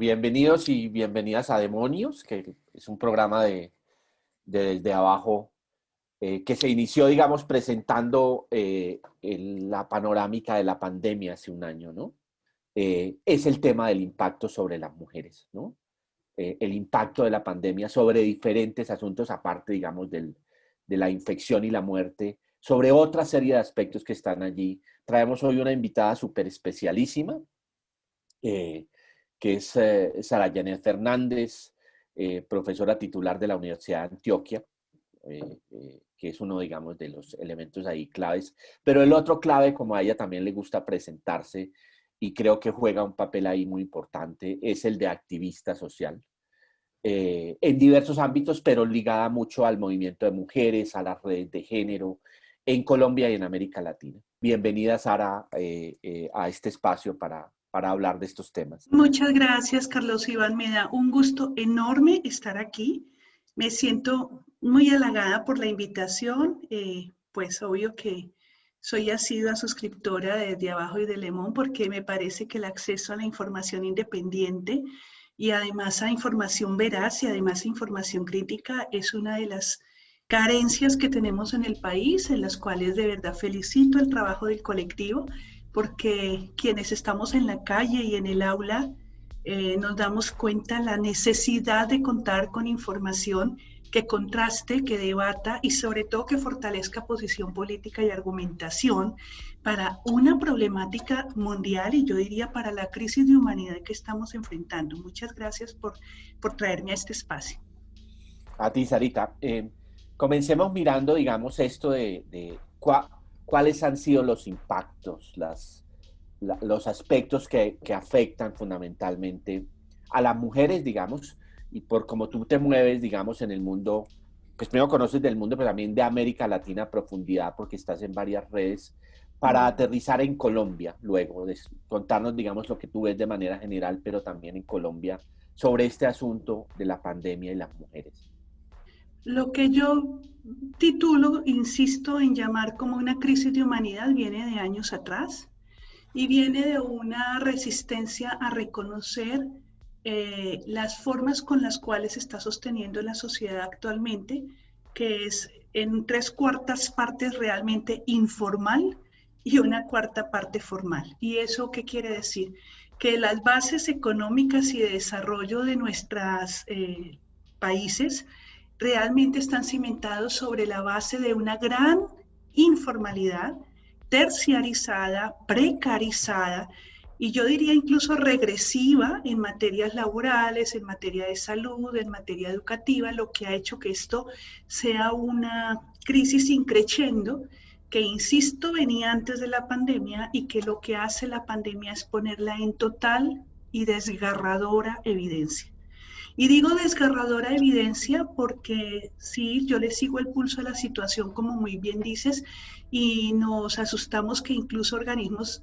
Bienvenidos y bienvenidas a Demonios, que es un programa de, Desde Abajo eh, que se inició, digamos, presentando eh, la panorámica de la pandemia hace un año, ¿no? Eh, es el tema del impacto sobre las mujeres, ¿no? el impacto de la pandemia sobre diferentes asuntos, aparte, digamos, del, de la infección y la muerte, sobre otra serie de aspectos que están allí. Traemos hoy una invitada súper especialísima, que es Sara Janet Fernández, profesora titular de la Universidad de Antioquia, que es uno, digamos, de los elementos ahí claves. Pero el otro clave, como a ella también le gusta presentarse, y creo que juega un papel ahí muy importante, es el de activista social. Eh, en diversos ámbitos, pero ligada mucho al movimiento de mujeres, a las redes de género, en Colombia y en América Latina. Bienvenida, Sara, eh, eh, a este espacio para, para hablar de estos temas. Muchas gracias, Carlos Iván. Me da un gusto enorme estar aquí. Me siento muy halagada por la invitación. Eh, pues obvio que soy asidua suscriptora de, de Abajo y de Lemón porque me parece que el acceso a la información independiente y además a información veraz y además a información crítica es una de las carencias que tenemos en el país, en las cuales de verdad felicito el trabajo del colectivo, porque quienes estamos en la calle y en el aula eh, nos damos cuenta la necesidad de contar con información que contraste, que debata y sobre todo que fortalezca posición política y argumentación para una problemática mundial y yo diría para la crisis de humanidad que estamos enfrentando. Muchas gracias por, por traerme a este espacio. A ti, Sarita. Eh, comencemos mirando, digamos, esto de, cuáles han sido los impactos, las, los aspectos que, que afectan fundamentalmente a las mujeres, digamos, y por cómo tú te mueves, digamos, en el mundo, pues primero conoces del mundo, pero también de América Latina a profundidad, porque estás en varias redes, para aterrizar en Colombia luego, contarnos, digamos, lo que tú ves de manera general, pero también en Colombia, sobre este asunto de la pandemia y las mujeres. Lo que yo titulo, insisto en llamar como una crisis de humanidad, viene de años atrás y viene de una resistencia a reconocer eh, las formas con las cuales está sosteniendo la sociedad actualmente, que es en tres cuartas partes realmente informal y una cuarta parte formal. ¿Y eso qué quiere decir? Que las bases económicas y de desarrollo de nuestros eh, países realmente están cimentados sobre la base de una gran informalidad terciarizada, precarizada, y yo diría incluso regresiva en materias laborales, en materia de salud, en materia educativa, lo que ha hecho que esto sea una crisis increciendo que, insisto, venía antes de la pandemia y que lo que hace la pandemia es ponerla en total y desgarradora evidencia. Y digo desgarradora evidencia porque sí, yo le sigo el pulso a la situación, como muy bien dices, y nos asustamos que incluso organismos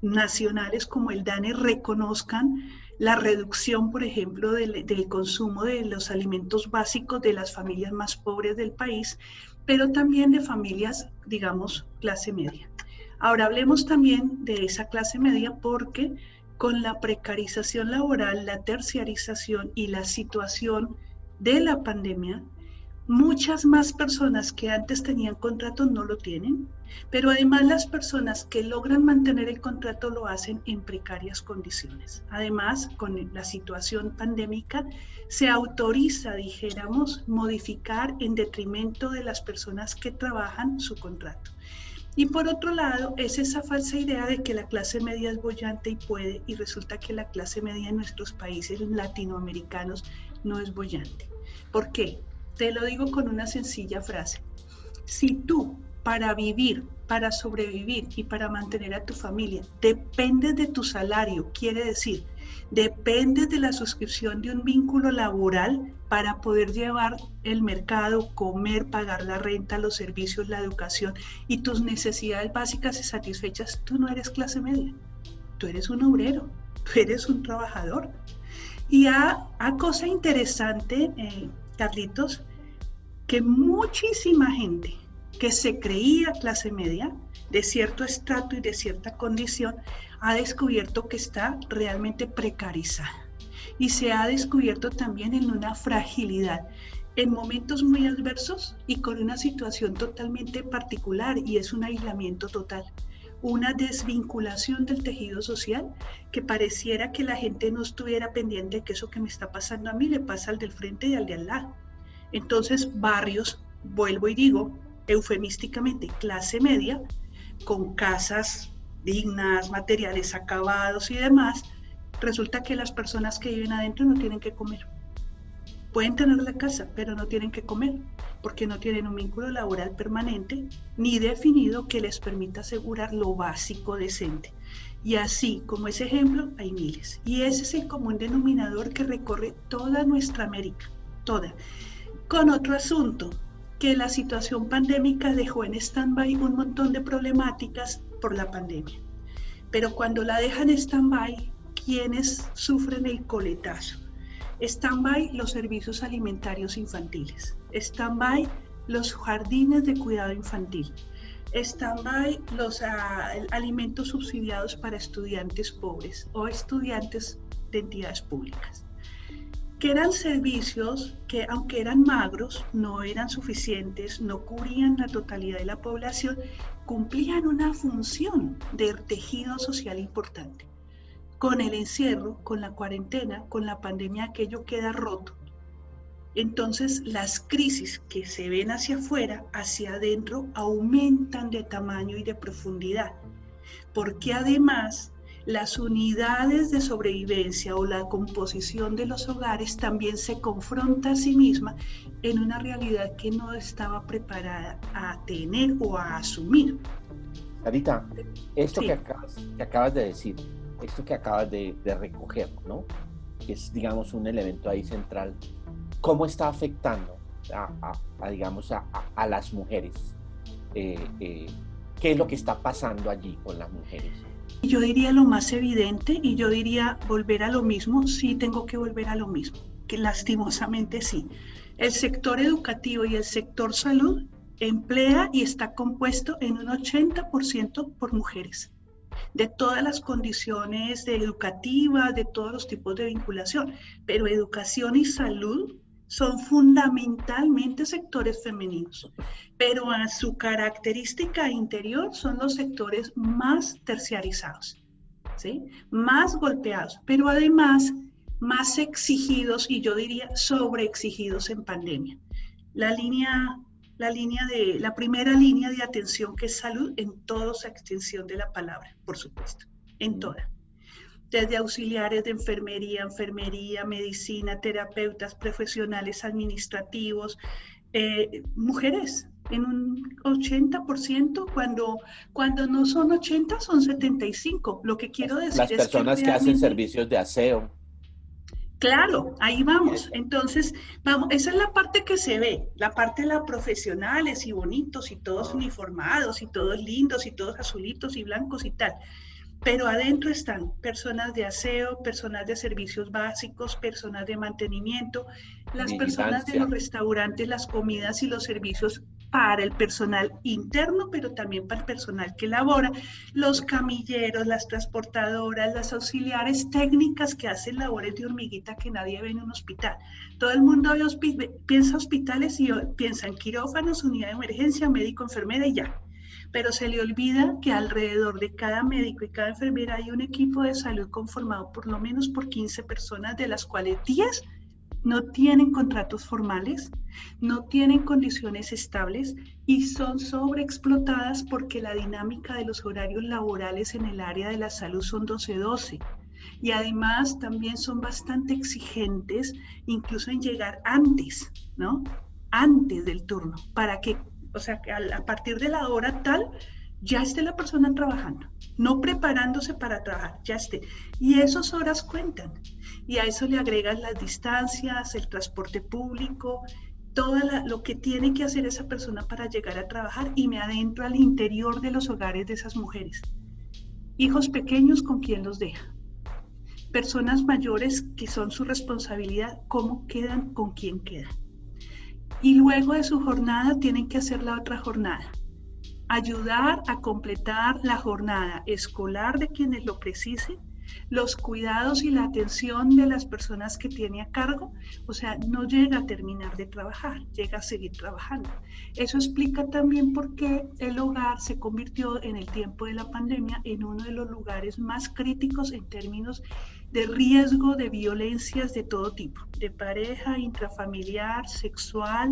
nacionales como el DANE reconozcan la reducción, por ejemplo, del, consumo de los alimentos básicos de las familias más pobres del país, pero también de familias, digamos, clase media. Ahora hablemos también de esa clase media porque con la precarización laboral, la terciarización y la situación de la pandemia, muchas más personas que antes tenían contrato no lo tienen, pero además las personas que logran mantener el contrato lo hacen en precarias condiciones. Además, con la situación pandémica, se autoriza, dijéramos, modificar en detrimento de las personas que trabajan su contrato. Y por otro lado, es esa falsa idea de que la clase media es bollante y puede, y resulta que la clase media en nuestros países latinoamericanos no es bollante. ¿Por qué? Te lo digo con una sencilla frase. Si tú para vivir, para sobrevivir y para mantener a tu familia dependes de tu salario, quiere decir, dependes de la suscripción de un vínculo laboral para poder llevar el mercado, comer, pagar la renta, los servicios, la educación y tus necesidades básicas y satisfechas, tú no eres clase media, tú eres un obrero, tú eres un trabajador. Y a, cosa interesante, eh, Carlitos, que muchísima gente que se creía clase media, de cierto estrato y de cierta condición, ha descubierto que está realmente precarizada. y se ha descubierto también en una fragilidad en momentos muy adversos y con una situación totalmente particular y es un aislamiento total, una desvinculación del tejido social que pareciera que la gente no estuviera pendiente de que eso que me está pasando a mí le pasa al del frente y al de al lado. Entonces, barrios, vuelvo y digo, eufemísticamente, clase media, con casas dignas, materiales acabados y demás, resulta que las personas que viven adentro no tienen que comer. Pueden tener la casa, pero no tienen que comer, porque no tienen un vínculo laboral permanente ni definido que les permita asegurar lo básico decente. Y así como ese ejemplo, hay miles. Y ese es el común denominador que recorre toda nuestra América, toda. Con otro asunto, que la situación pandémica dejó en stand-by un montón de problemáticas por la pandemia. Pero cuando la dejan stand-by, ¿quiénes sufren el coletazo? Stand-by los servicios alimentarios infantiles. Stand-by los jardines de cuidado infantil. Stand-by los ah, alimentos subsidiados para estudiantes pobres o estudiantes de entidades públicas. Que eran servicios que, aunque eran magros, no eran suficientes, no cubrían la totalidad de la población, cumplían una función de tejido social importante con el encierro, con la cuarentena, con la pandemia, aquello queda roto. Entonces las crisis que se ven hacia afuera, hacia adentro, aumentan de tamaño y de profundidad, porque además las unidades de sobrevivencia o la composición de los hogares también se confronta a sí misma en una realidad que no estaba preparada a tener o a asumir. Carita, esto que, que acabas de decir, esto que acabas de, recoger, ¿no? Es, digamos, un elemento ahí central. ¿Cómo está afectando a, digamos, a, las mujeres? Eh, eh, ¿Qué es lo que está pasando allí con las mujeres? Yo diría lo más evidente y yo diría volver a lo mismo, sí tengo que volver a lo mismo, que lastimosamente sí. El sector educativo y el sector salud emplea y está compuesto en un 80% por mujeres de todas las condiciones educativas, de todos los tipos de vinculación, pero educación y salud son fundamentalmente sectores femeninos, pero a su característica interior son los sectores más terciarizados, ¿sí? más golpeados, pero además más exigidos y yo diría sobreexigidos en pandemia. La línea la línea de la primera línea de atención que es salud en toda su extensión de la palabra, por supuesto, en toda. Desde auxiliares de enfermería, enfermería, medicina, terapeutas, profesionales administrativos, eh, mujeres en un 80%, cuando, cuando no son 80 son 75. Lo que quiero decir Las personas que hacen servicios de aseo Claro, ahí vamos. Entonces, vamos, esa es la parte que se ve, la parte de la profesionales y bonitos y todos uniformados y todos lindos y todos azulitos y blancos y tal. Pero adentro están personas de aseo, personas de servicios básicos, personas de mantenimiento, las personas de los restaurantes, las comidas y los servicios para el personal interno, pero también para el personal que labora, los camilleros, las transportadoras, las auxiliares técnicas que hacen labores de hormiguita que nadie ve en un hospital. Todo el mundo piensa hospitales y piensa en quirófanos, unidad de emergencia, médico, enfermera y ya. Pero se le olvida que alrededor de cada médico y cada enfermera hay un equipo de salud conformado por lo menos por 15 personas, de las cuales 10 no tienen contratos formales, no tienen condiciones estables y son sobreexplotadas porque la dinámica de los horarios laborales en el área de la salud son 12-12. Y además también son bastante exigentes, incluso en llegar antes, ¿no? Antes del turno, para que, o sea, que a partir de la hora tal, ya esté la persona trabajando, no preparándose para trabajar, ya esté. Y esas horas cuentan. Y a eso le agregan las distancias, el transporte público, todo lo que tiene que hacer esa persona para llegar a trabajar y me adentro al interior de los hogares de esas mujeres. Hijos pequeños con quién los deja. Personas mayores que son su responsabilidad, cómo quedan, con quién quedan. Y luego de su jornada tienen que hacer la otra jornada. Ayudar a completar la jornada escolar de quienes lo precisen, los cuidados y la atención de las personas que tiene a cargo, o sea, no llega a terminar de trabajar, llega a seguir trabajando. Eso explica también por qué el hogar se convirtió en el tiempo de la pandemia en uno de los lugares más críticos en términos de riesgo de violencias de todo tipo, de pareja, intrafamiliar, sexual,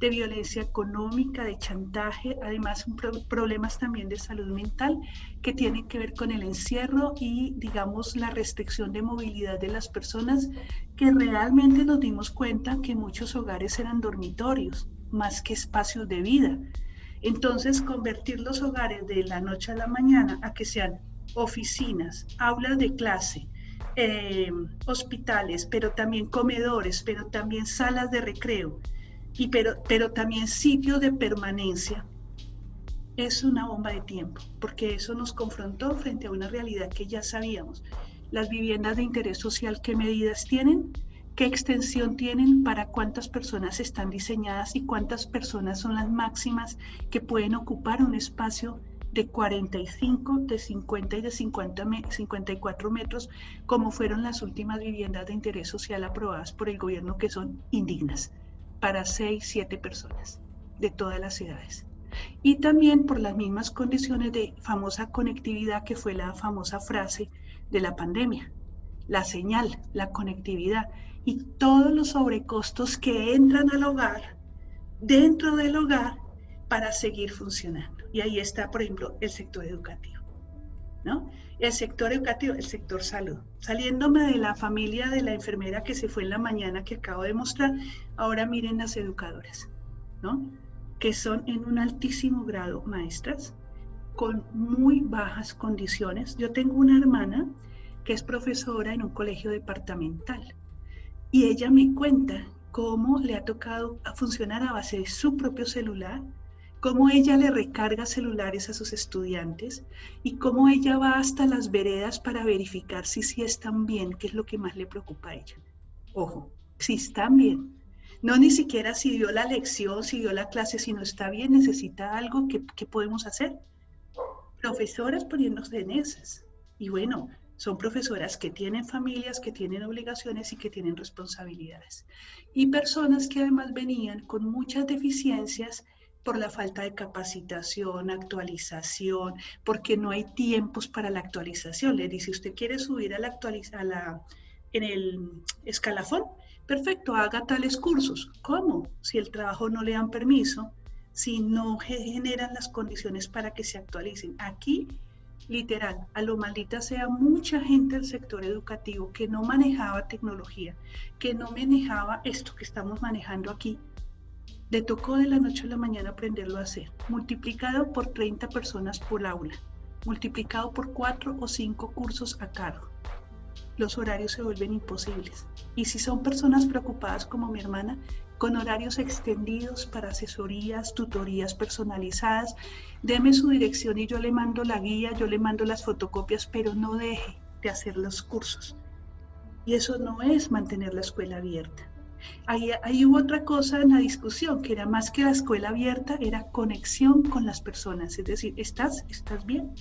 de violencia económica, de chantaje, además problemas también de salud mental que tienen que ver con el encierro y, digamos, la restricción de movilidad de las personas, que realmente nos dimos cuenta que muchos hogares eran dormitorios más que espacios de vida. Entonces, convertir los hogares de la noche a la mañana a que sean oficinas, aulas de clase, eh, hospitales, pero también comedores, pero también salas de recreo, y pero, pero también sitio de permanencia, es una bomba de tiempo, porque eso nos confrontó frente a una realidad que ya sabíamos. Las viviendas de interés social, ¿qué medidas tienen? ¿Qué extensión tienen? ¿Para cuántas personas están diseñadas y cuántas personas son las máximas que pueden ocupar un espacio de 45, de 50 y de 50, 54 metros, como fueron las últimas viviendas de interés social aprobadas por el gobierno, que son indignas para 6, 7 personas de todas las ciudades. Y también por las mismas condiciones de famosa conectividad que fue la famosa frase de la pandemia, la señal, la conectividad y todos los sobrecostos que entran al hogar, dentro del hogar, para seguir funcionando. Y ahí está, por ejemplo, el sector educativo. El sector educativo, el sector salud. Saliéndome de la familia de la enfermera que se fue en la mañana que acabo de mostrar, ahora miren las educadoras, ¿no? Que son en un altísimo grado maestras, con muy bajas condiciones. Yo tengo una hermana que es profesora en un colegio departamental y ella me cuenta cómo le ha tocado funcionar a base de su propio celular, cómo ella le recarga celulares a sus estudiantes y cómo ella va hasta las veredas para verificar si sí están bien, que es lo que más le preocupa a ella. Ojo, si están bien. No ni siquiera si dio la lección, si dio la clase, si no está bien, necesita algo que, podemos hacer. Profesoras poniéndose en esas. Y bueno, son profesoras que tienen familias, que tienen obligaciones y que tienen responsabilidades. Y personas que además venían con muchas deficiencias por la falta de capacitación, actualización, porque no hay tiempos para la actualización. Le dice, usted quiere subir a la actualización, en el escalafón, perfecto, haga tales cursos. ¿Cómo? Si el trabajo no le dan permiso, si no generan las condiciones para que se actualicen. Aquí, literal, a lo maldita sea mucha gente del sector educativo que no manejaba tecnología, que no manejaba esto que estamos manejando aquí, le tocó de la noche a la mañana aprenderlo a hacer, multiplicado por 30 personas por aula, multiplicado por 4 o 5 cursos a cargo. Los horarios se vuelven imposibles. Y si son personas preocupadas como mi hermana, con horarios extendidos para asesorías, tutorías personalizadas, deme su dirección y yo le mando la guía, yo le mando las fotocopias, pero no deje de hacer los cursos. Y eso no es mantener la escuela abierta. Ahí, hubo otra cosa en la discusión, que era más que la escuela abierta, era conexión con las personas, es decir, ¿estás, estás bien?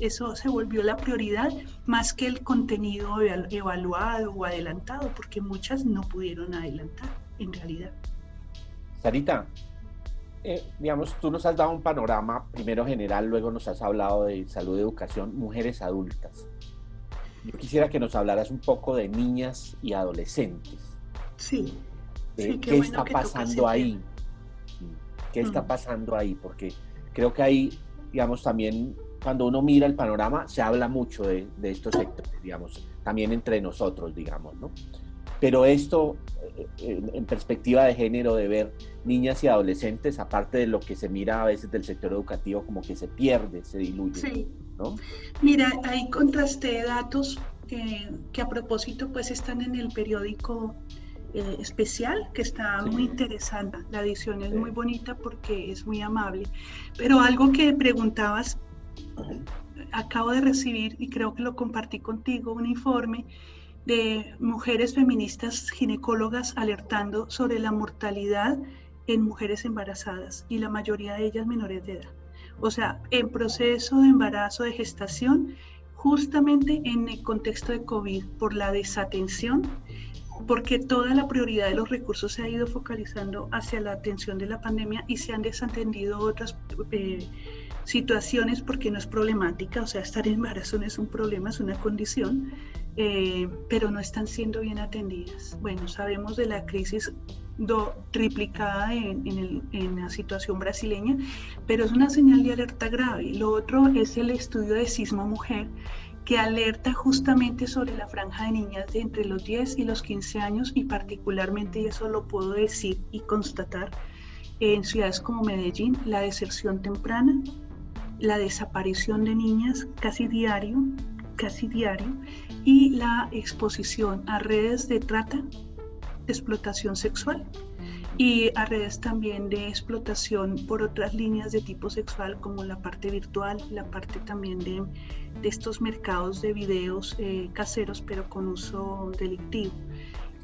Eso se volvió la prioridad más que el contenido evaluado o adelantado, porque muchas no pudieron adelantar en realidad. Sarita, eh, digamos, tú nos has dado un panorama primero general, luego nos has hablado de salud, educación, mujeres adultas. Yo quisiera que nos hablaras un poco de niñas y adolescentes. Sí. Eh, ¿Qué está pasando ahí? ¿Qué está pasando ahí? Porque creo que ahí, digamos, también cuando uno mira el panorama, se habla mucho de, estos sectores, digamos, también entre nosotros, digamos, ¿no? Pero esto, eh, en, perspectiva de género, de ver niñas y adolescentes, aparte de lo que se mira a veces del sector educativo, como que se pierde, se diluye, sí. ¿no? Mira, ahí contrasté datos eh, que a propósito, pues, están en el periódico eh, especial que está muy interesante. La edición es muy bonita porque es muy amable. Pero algo que preguntabas, acabo de recibir y creo que lo compartí contigo, un informe de mujeres feministas ginecólogas alertando sobre la mortalidad en mujeres embarazadas y la mayoría de ellas menores de edad. O sea, en proceso de embarazo, de gestación, justamente en el contexto de COVID por la desatención, porque toda la prioridad de los recursos se ha ido focalizando hacia la atención de la pandemia y se han desatendido otras eh, situaciones porque no es problemática, o sea, estar en embarazo no es un problema, es una condición, eh, pero no están siendo bien atendidas. Bueno, sabemos de la crisis triplicada en, en, la situación brasileña, pero es una señal de alerta grave. Lo otro es el estudio de Sismo Mujer, que alerta justamente sobre la franja de niñas de entre los 10 y los 15 años y particularmente, y eso lo puedo decir y constatar, en ciudades como Medellín, la deserción temprana, la desaparición de niñas casi diario, casi diario, y la exposición a redes de trata explotación sexual y a redes también de explotación por otras líneas de tipo sexual como la parte virtual, la parte también de, de estos mercados de videos eh, caseros pero con uso delictivo.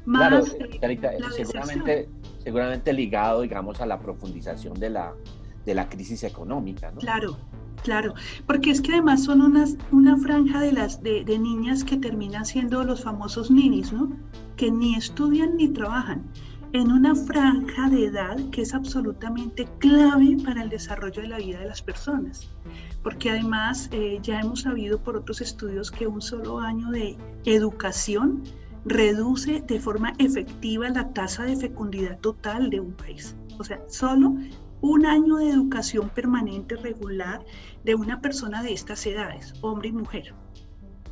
Más, claro, seguramente, seguramente ligado, digamos, a la profundización de la, de la crisis económica, ¿no? Claro, claro, porque es que además son unas, una franja de, las, de, de niñas que terminan siendo los famosos ninis, ¿no? que ni estudian ni trabajan, en una franja de edad que es absolutamente clave para el desarrollo de la vida de las personas. Porque además eh, ya hemos sabido por otros estudios que un solo año de educación reduce de forma efectiva la tasa de fecundidad total de un país. O sea, solo un año de educación permanente regular de una persona de estas edades, hombre y mujer.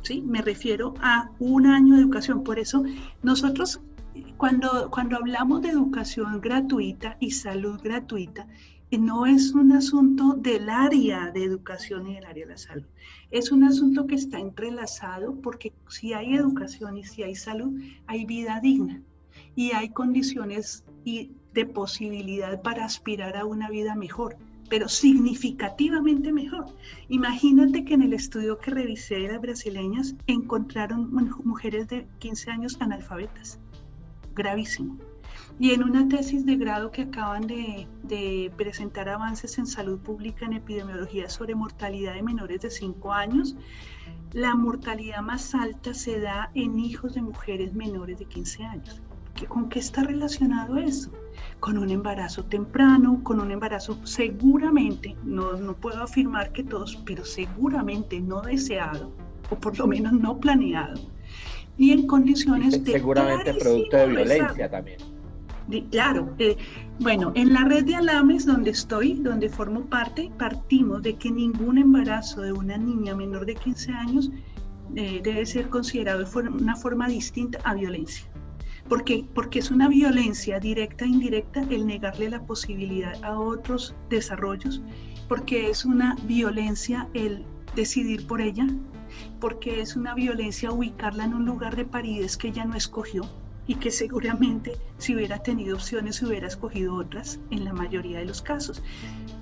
¿sí? Me refiero a un año de educación. Por eso nosotros cuando, cuando hablamos de educación gratuita y salud gratuita, eh, no es un asunto del área de educación y del área de la salud. Es un asunto que está entrelazado porque si hay educación y si hay salud, hay vida digna y hay condiciones de posibilidad para aspirar a una vida mejor pero significativamente mejor. Imagínate que en el estudio que revisé de las brasileñas encontraron mujeres de 15 años analfabetas. Gravísimo. Y en una tesis de grado que acaban de, presentar avances en salud pública en epidemiología sobre mortalidad de menores de 5 años, la mortalidad más alta se da en hijos de mujeres menores de 15 años. ¿Con qué está relacionado eso? Con un embarazo temprano, con un embarazo seguramente, no, no puedo afirmar que todos, pero seguramente no deseado, o por lo menos no planeado, y en condiciones de... Seguramente producto de violencia también. claro, eh, bueno, en la red de Alames donde estoy, donde formo parte, partimos de que ningún embarazo de una niña menor de 15 años eh, debe ser considerado de una forma distinta a violencia. Porque, porque es una violencia directa e indirecta el negarle la posibilidad a otros desarrollos, porque es una violencia el decidir por ella, porque es una violencia ubicarla en un lugar de paridez que ella no escogió y que seguramente si hubiera tenido opciones hubiera escogido otras en la mayoría de los casos.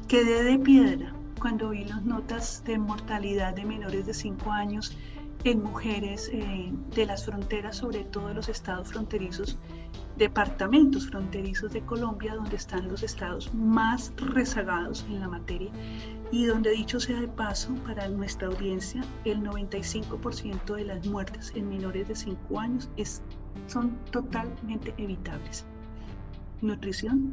Quedé de piedra cuando vi las notas de mortalidad de menores de 5 años en mujeres eh, de las fronteras, sobre todo de los estados fronterizos, departamentos fronterizos de Colombia, donde están los estados más rezagados en la materia y donde dicho sea de paso para nuestra audiencia, el 95% de las muertes en menores de 5 años es, son totalmente evitables. Nutrición,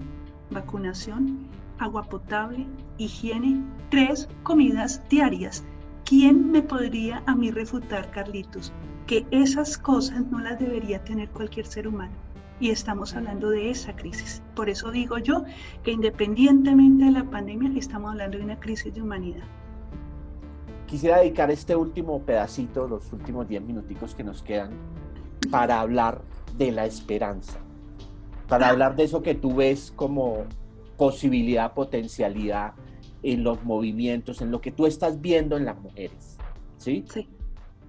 vacunación, agua potable, higiene, tres comidas diarias ¿Quién me podría a mí refutar, Carlitos, que esas cosas no las debería tener cualquier ser humano? Y estamos hablando de esa crisis. Por eso digo yo que independientemente de la pandemia, estamos hablando de una crisis de humanidad. Quisiera dedicar este último pedacito, los últimos 10 minuticos que nos quedan, para hablar de la esperanza, para ah. hablar de eso que tú ves como posibilidad, potencialidad en los movimientos, en lo que tú estás viendo en las mujeres, ¿sí? Sí.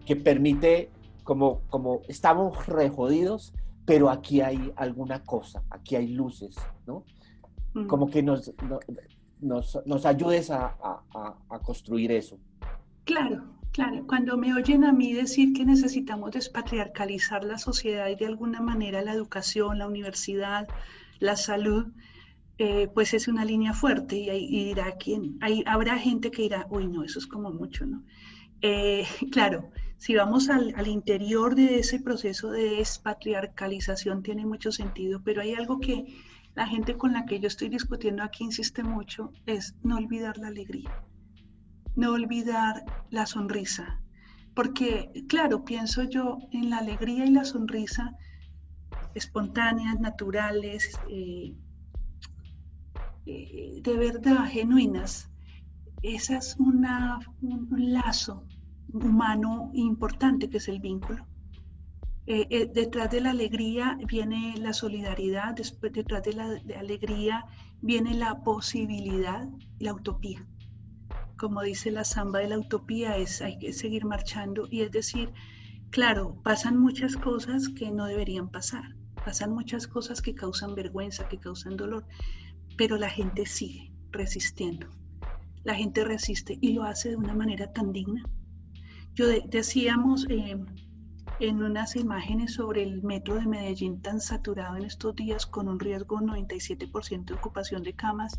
Que permite, como, como estamos rejodidos, pero aquí hay alguna cosa, aquí hay luces, ¿no? Mm. Como que nos, nos, nos ayudes a, a, a construir eso. Claro, Claro, cuando me oyen a mí decir que necesitamos despatriarcalizar la sociedad y de alguna manera la educación, la universidad, la salud, eh, pues es una línea fuerte y, y dirá quién, hay, habrá gente que dirá, uy, no, eso es como mucho, ¿no? Eh, claro, si vamos al, interior de ese proceso de despatriarcalización tiene mucho sentido, pero hay algo que la gente con la que yo estoy discutiendo aquí insiste mucho, es no olvidar la alegría, no olvidar la sonrisa, porque claro, pienso yo en la alegría y la sonrisa espontáneas, naturales, eh, eh, de verdad, genuinas. Esa es una, un lazo humano importante que es el vínculo. Eh, detrás de la alegría viene la solidaridad, detrás de la alegría viene la posibilidad, la utopía. Como dice la samba de la utopía, es hay que seguir marchando y es decir, claro, pasan muchas cosas que no deberían pasar, pasan muchas cosas que causan vergüenza, que causan dolor, pero la gente sigue resistiendo. La gente resiste y lo hace de una manera tan digna. Yo decíamos eh, en unas imágenes sobre el metro de Medellín tan saturado en estos días con un riesgo 97% de ocupación de camas,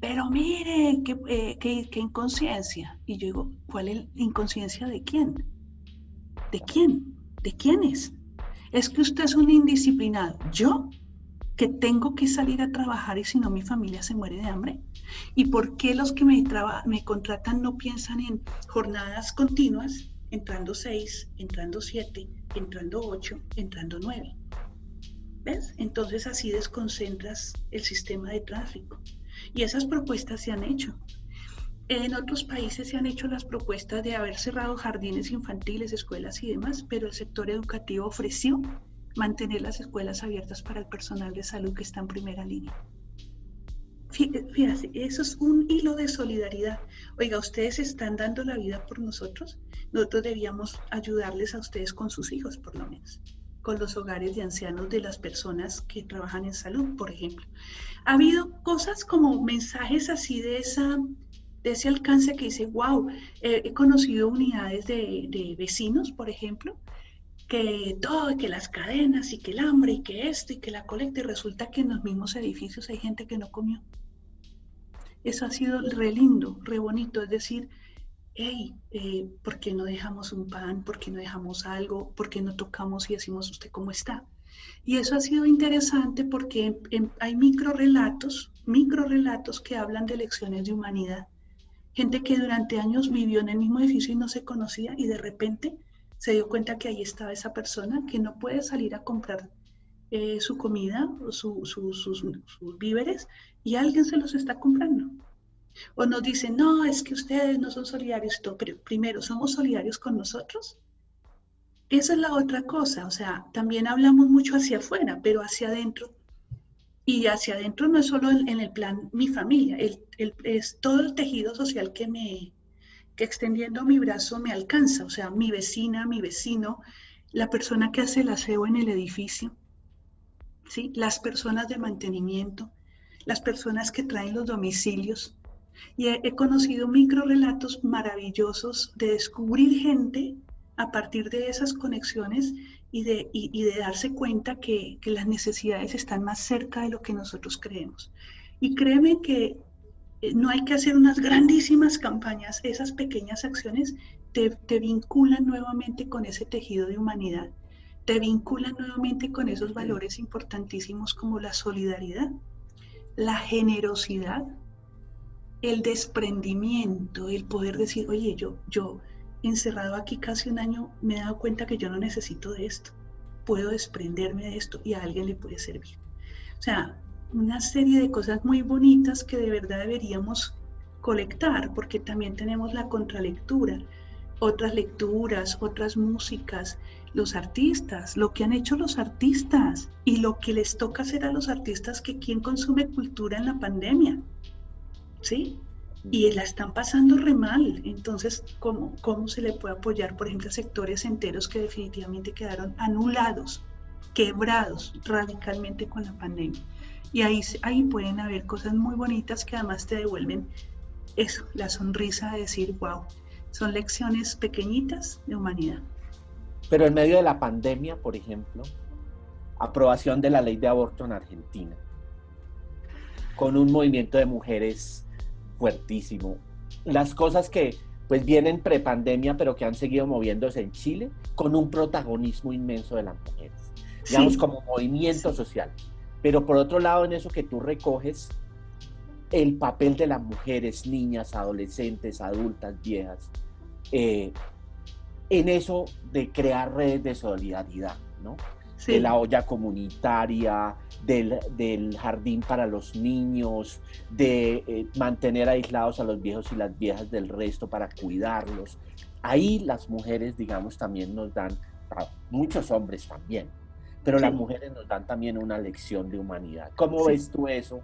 pero mire, qué, eh, qué, qué inconsciencia. Y yo digo, ¿cuál es la inconsciencia de quién? ¿De quién? ¿De quiénes? Es que usted es un indisciplinado. ¿Yo? Que tengo que salir a trabajar y si no mi familia se muere de hambre? ¿Y por qué los que me, me contratan no piensan en jornadas continuas, entrando seis, entrando siete, entrando ocho, entrando nueve? ¿Ves? Entonces así desconcentras el sistema de tráfico. Y esas propuestas se han hecho. En otros países se han hecho las propuestas de haber cerrado jardines infantiles, escuelas y demás, pero el sector educativo ofreció mantener las escuelas abiertas para el personal de salud que está en primera línea. Fíjate, eso es un hilo de solidaridad. Oiga, ustedes están dando la vida por nosotros. Nosotros debíamos ayudarles a ustedes con sus hijos, por lo menos, con los hogares de ancianos de las personas que trabajan en salud, por ejemplo. Ha habido cosas como mensajes así de, esa, de ese alcance que dice, wow, he conocido unidades de, de vecinos, por ejemplo, que todo, que las cadenas y que el hambre y que esto y que la colecta y resulta que en los mismos edificios hay gente que no comió. Eso ha sido re lindo, re bonito, es decir, hey, eh, ¿por qué no dejamos un pan? ¿Por qué no dejamos algo? ¿Por qué no tocamos y decimos usted cómo está? Y eso ha sido interesante porque hay micro relatos, micro relatos que hablan de lecciones de humanidad. Gente que durante años vivió en el mismo edificio y no se conocía y de repente se dio cuenta que ahí estaba esa persona que no puede salir a comprar eh, su comida o sus, sus, víveres y alguien se los está comprando. O nos dicen, no, es que ustedes no son solidarios, pero primero, ¿somos solidarios con nosotros? Esa es la otra cosa, o sea, también hablamos mucho hacia afuera, pero hacia adentro. Y hacia adentro no es solo en, el plan mi familia, es todo el tejido social que me, que extendiendo mi brazo me alcanza, o sea, mi vecina, mi vecino, la persona que hace el aseo en el edificio, ¿sí? las personas de mantenimiento, las personas que traen los domicilios. Y he, conocido micro relatos maravillosos de descubrir gente a partir de esas conexiones y de, y de darse cuenta que, que las necesidades están más cerca de lo que nosotros creemos. Y créeme que no hay que hacer unas grandísimas campañas, esas pequeñas acciones te, te, vinculan nuevamente con ese tejido de humanidad, te vinculan nuevamente con esos valores importantísimos como la solidaridad, la generosidad, el desprendimiento, el poder decir, oye, yo, yo encerrado aquí casi un año me he dado cuenta que yo no necesito de esto, puedo desprenderme de esto y a alguien le puede servir. O sea, una serie de cosas muy bonitas que de verdad deberíamos colectar, porque también tenemos la contralectura, otras lecturas, otras músicas, los artistas, lo que han hecho los artistas y lo que les toca hacer a los artistas que quien consume cultura en la pandemia, ¿sí? Y la están pasando re mal. Entonces, ¿cómo, ¿cómo se le puede apoyar, por ejemplo, a sectores enteros que definitivamente quedaron anulados, quebrados radicalmente con la pandemia? Y ahí, ahí pueden haber cosas muy bonitas que además te devuelven eso, la sonrisa de decir, wow, son lecciones pequeñitas de humanidad. Pero en medio de la pandemia, por ejemplo, aprobación de la ley de aborto en Argentina, con un movimiento de mujeres fuertísimo. Las cosas que pues vienen prepandemia, pero que han seguido moviéndose en Chile con un protagonismo inmenso de las mujeres, digamos como movimiento social. Pero por otro lado, en eso que tú recoges, el papel de las mujeres, niñas, adolescentes, adultas, viejas, eh, en eso de crear redes de solidaridad, ¿no? De la olla comunitaria, del, jardín para los niños, de eh, mantener aislados a los viejos y las viejas del resto para cuidarlos. Ahí las mujeres, digamos, también nos dan, muchos hombres también, pero las mujeres nos dan también una lección de humanidad. ¿Cómo ves tú eso?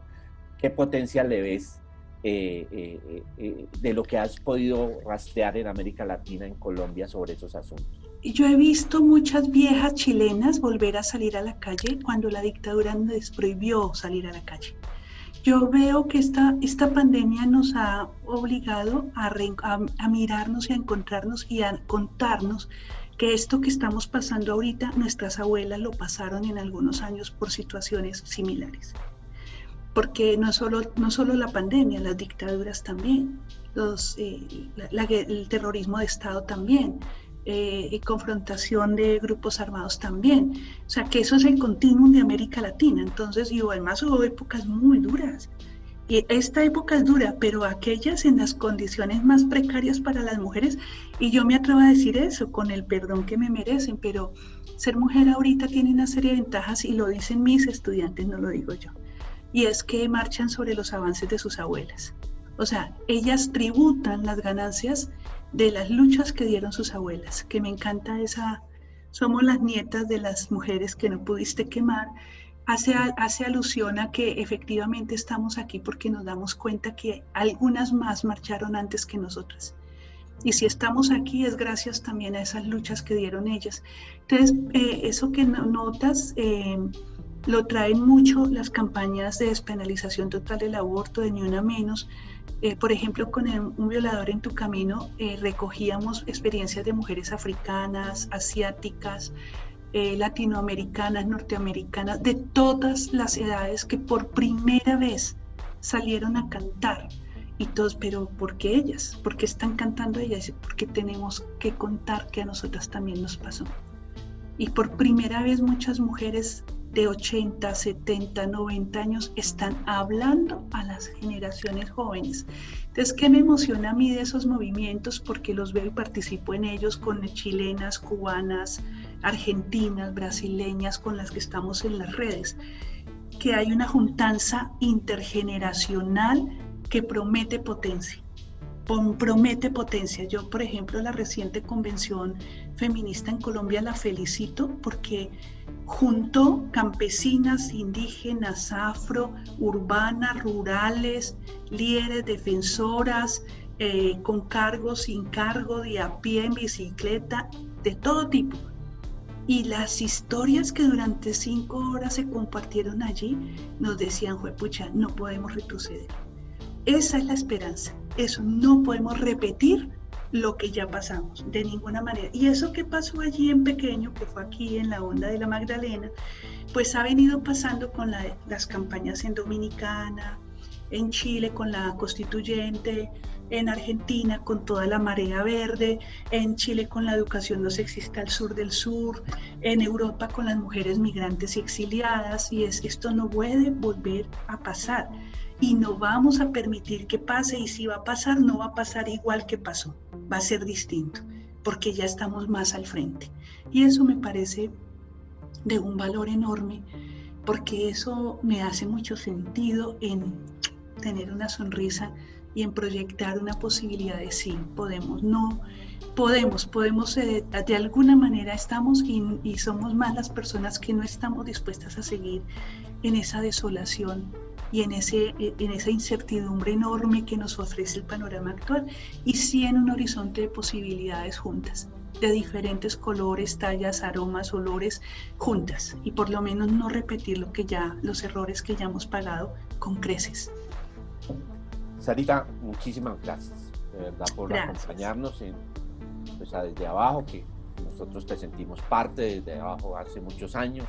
¿Qué potencial le ves eh, eh, eh, de lo que has podido rastrear en América Latina, en Colombia, sobre esos asuntos? Yo he visto muchas viejas chilenas volver a salir a la calle cuando la dictadura les prohibió salir a la calle. Yo veo que esta, esta pandemia nos ha obligado a, a mirarnos y a encontrarnos y a contarnos que esto que estamos pasando ahorita, nuestras abuelas lo pasaron en algunos años por situaciones similares porque no solo, no solo la pandemia, las dictaduras también, los, eh, el terrorismo de Estado también, eh, confrontación de grupos armados también. O sea, que eso es el continuum de América Latina. Entonces, y además hubo épocas muy duras. Y esta época es dura, pero aquellas en las condiciones más precarias para las mujeres, y yo me atrevo a decir eso, con el perdón que me merecen, pero ser mujer ahorita tiene una serie de ventajas y lo dicen mis estudiantes, no lo digo yo y es que marchan sobre los avances de sus abuelas. O sea, ellas tributan las ganancias de las luchas que dieron sus abuelas, que me encanta esa, somos las nietas de las mujeres que no pudiste quemar, hace, hace alusión a que efectivamente estamos aquí porque nos damos cuenta que algunas más marcharon antes que nosotras. Y si estamos aquí es gracias también a esas luchas que dieron ellas. Entonces, eh, eso que notas... Eh, lo traen mucho las campañas de despenalización total del aborto, de ni una menos. Eh, por ejemplo, con un violador en tu camino recogíamos experiencias de mujeres africanas, asiáticas, eh, latinoamericanas, norteamericanas, de todas las edades que por primera vez salieron a cantar. Y todos, pero ¿por qué ellas? ¿Por qué están cantando ellas? Porque tenemos que contar que a nosotras también nos pasó. Y por primera vez muchas mujeres de 80, 70, 90 años están hablando a las generaciones jóvenes. Entonces, ¿qué me emociona a mí de esos movimientos? Porque los veo y participo en ellos con chilenas, cubanas, argentinas, brasileñas, con las que estamos en las redes. Que hay una juntanza intergeneracional que promete potencia promete potencia. Yo, por ejemplo, la reciente convención feminista en Colombia la felicito porque juntó campesinas, indígenas, afro, urbanas, rurales, líderes, defensoras, eh, con cargo, sin cargo, de a pie, en bicicleta, de todo tipo. Y las historias que durante cinco horas se compartieron allí nos decían, pucha, no podemos retroceder. Esa es la esperanza. Eso no podemos repetir lo que ya pasamos, de ninguna manera. Y eso que pasó allí en pequeño, que fue aquí en la onda de la Magdalena, pues ha venido pasando con las campañas en Dominicana, en Chile con la constituyente, en Argentina con toda la marea verde, en Chile con la educación no sexista al sur del sur, en Europa con las mujeres migrantes y exiliadas, y es, esto no puede volver a pasar y no vamos a permitir que pase y si va a pasar no va a pasar igual que pasó, va a ser distinto porque ya estamos más al frente. Y eso me parece de un valor enorme porque eso me hace mucho sentido en tener una sonrisa y en proyectar una posibilidad de sí, podemos, no, podemos, podemos, eh, de alguna manera estamos y, y somos más las personas que no estamos dispuestas a seguir en esa desolación y en, ese, en esa incertidumbre enorme que nos ofrece el panorama actual y sí en un horizonte de posibilidades juntas de diferentes colores, tallas, aromas, olores juntas y por lo menos no repetir lo que ya los errores que ya hemos pagado con creces. Sarita, muchísimas gracias, de verdad, por acompañarnos en, pues, desde abajo, que nosotros te sentimos parte desde abajo hace muchos años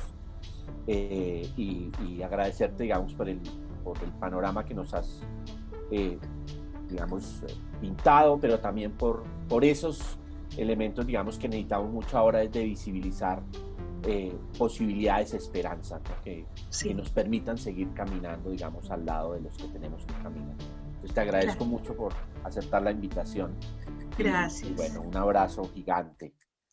eh, y, agradecerte, digamos, por el, por el panorama que nos has eh, digamos, pintado, pero también por, por esos elementos, digamos, que necesitamos mucho ahora es de visibilizar eh, posibilidades, esperanza, que, que, nos permitan seguir caminando, digamos, al lado de los que tenemos que caminar. Entonces te agradezco mucho por aceptar la invitación. Gracias. bueno, un abrazo gigante.